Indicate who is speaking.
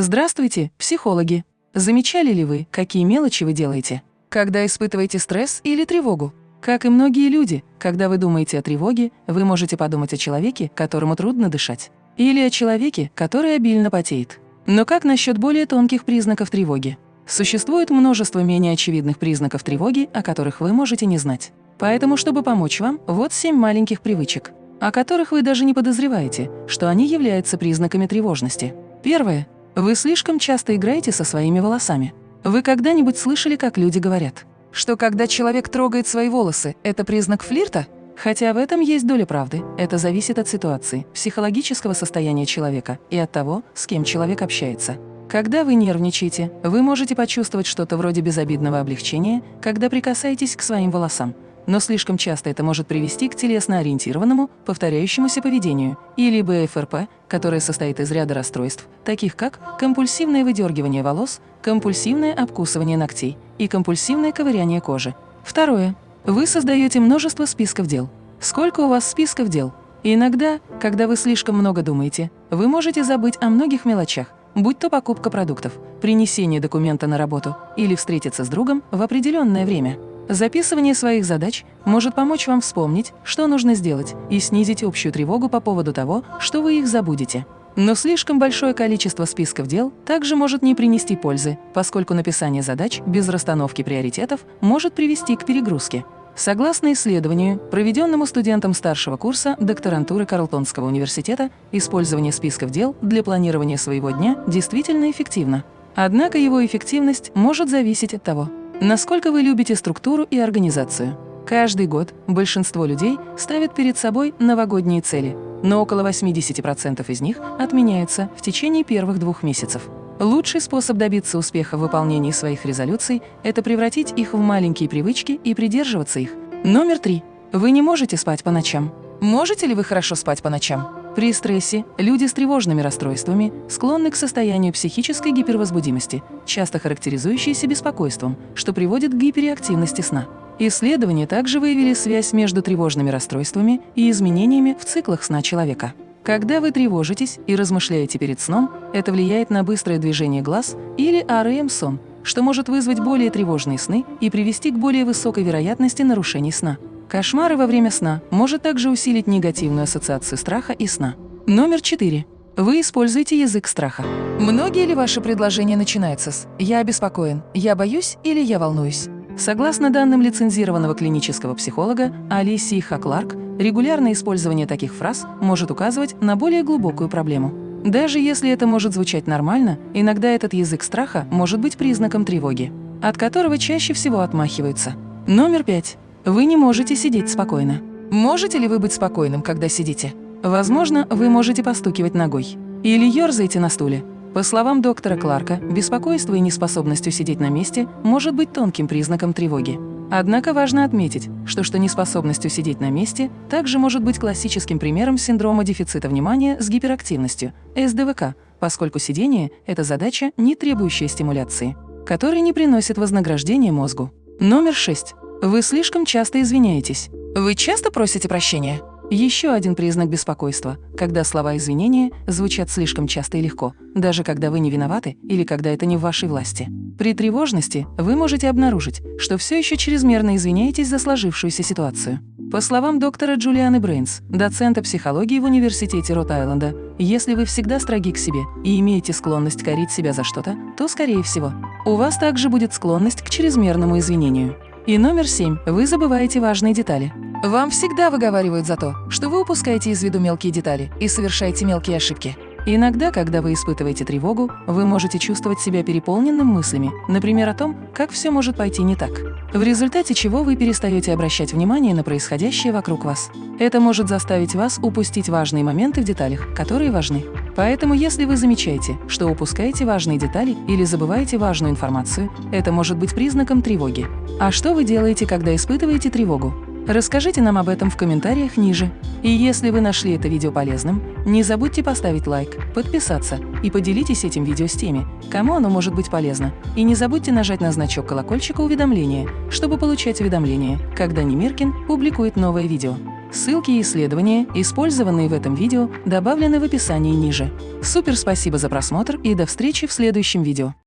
Speaker 1: Здравствуйте, психологи! Замечали ли вы, какие мелочи вы делаете, когда испытываете стресс или тревогу? Как и многие люди, когда вы думаете о тревоге, вы можете подумать о человеке, которому трудно дышать, или о человеке, который обильно потеет. Но как насчет более тонких признаков тревоги? Существует множество менее очевидных признаков тревоги, о которых вы можете не знать. Поэтому, чтобы помочь вам, вот семь маленьких привычек, о которых вы даже не подозреваете, что они являются признаками тревожности. Первое. Вы слишком часто играете со своими волосами. Вы когда-нибудь слышали, как люди говорят, что когда человек трогает свои волосы, это признак флирта? Хотя в этом есть доля правды, это зависит от ситуации, психологического состояния человека и от того, с кем человек общается. Когда вы нервничаете, вы можете почувствовать что-то вроде безобидного облегчения, когда прикасаетесь к своим волосам, но слишком часто это может привести к телесно-ориентированному, повторяющемуся поведению, или БФРП, которое состоит из ряда расстройств, таких как компульсивное выдергивание волос, компульсивное обкусывание ногтей и компульсивное ковыряние кожи. Второе. Вы создаете множество списков дел. Сколько у вас списков дел? Иногда, когда вы слишком много думаете, вы можете забыть о многих мелочах, будь то покупка продуктов, принесение документа на работу или встретиться с другом в определенное время. Записывание своих задач может помочь вам вспомнить, что нужно сделать, и снизить общую тревогу по поводу того, что вы их забудете. Но слишком большое количество списков дел также может не принести пользы, поскольку написание задач без расстановки приоритетов может привести к перегрузке. Согласно исследованию, проведенному студентам старшего курса докторантуры Карлтонского университета, использование списков дел для планирования своего дня действительно эффективно. Однако его эффективность может зависеть от того, Насколько вы любите структуру и организацию? Каждый год большинство людей ставят перед собой новогодние цели, но около 80% из них отменяются в течение первых двух месяцев. Лучший способ добиться успеха в выполнении своих резолюций – это превратить их в маленькие привычки и придерживаться их. Номер три. Вы не можете спать по ночам. Можете ли вы хорошо спать по ночам? При стрессе люди с тревожными расстройствами склонны к состоянию психической гипервозбудимости, часто характеризующейся беспокойством, что приводит к гиперактивности сна. Исследования также выявили связь между тревожными расстройствами и изменениями в циклах сна человека. Когда вы тревожитесь и размышляете перед сном, это влияет на быстрое движение глаз или REM-сон, что может вызвать более тревожные сны и привести к более высокой вероятности нарушений сна. Кошмары во время сна может также усилить негативную ассоциацию страха и сна. Номер 4. Вы используете язык страха. Многие ли ваши предложения начинаются с «я обеспокоен», «я боюсь» или «я волнуюсь»? Согласно данным лицензированного клинического психолога Алисии Хакларк, регулярное использование таких фраз может указывать на более глубокую проблему. Даже если это может звучать нормально, иногда этот язык страха может быть признаком тревоги, от которого чаще всего отмахиваются. Номер пять. Вы не можете сидеть спокойно. Можете ли вы быть спокойным, когда сидите? Возможно, вы можете постукивать ногой. Или ерзаете на стуле. По словам доктора Кларка, беспокойство и неспособность усидеть на месте может быть тонким признаком тревоги. Однако важно отметить, что что неспособность усидеть на месте также может быть классическим примером синдрома дефицита внимания с гиперактивностью, СДВК, поскольку сидение – это задача, не требующая стимуляции, которая не приносит вознаграждения мозгу. Номер 6. Вы слишком часто извиняетесь. Вы часто просите прощения? Еще один признак беспокойства, когда слова извинения звучат слишком часто и легко, даже когда вы не виноваты или когда это не в вашей власти. При тревожности вы можете обнаружить, что все еще чрезмерно извиняетесь за сложившуюся ситуацию. По словам доктора Джулианы Брейнс, доцента психологии в Университете Рот-Айленда, если вы всегда строги к себе и имеете склонность корить себя за что-то, то, скорее всего, у вас также будет склонность к чрезмерному извинению. И номер семь. Вы забываете важные детали. Вам всегда выговаривают за то, что вы упускаете из виду мелкие детали и совершаете мелкие ошибки. Иногда, когда вы испытываете тревогу, вы можете чувствовать себя переполненным мыслями, например, о том, как все может пойти не так, в результате чего вы перестаете обращать внимание на происходящее вокруг вас. Это может заставить вас упустить важные моменты в деталях, которые важны. Поэтому, если вы замечаете, что упускаете важные детали или забываете важную информацию, это может быть признаком тревоги. А что вы делаете, когда испытываете тревогу? Расскажите нам об этом в комментариях ниже. И если вы нашли это видео полезным, не забудьте поставить лайк, подписаться и поделитесь этим видео с теми, кому оно может быть полезно. И не забудьте нажать на значок колокольчика уведомления, чтобы получать уведомления, когда Немиркин публикует новое видео. Ссылки и исследования, использованные в этом видео, добавлены в описании ниже. Супер спасибо за просмотр и до встречи в следующем видео.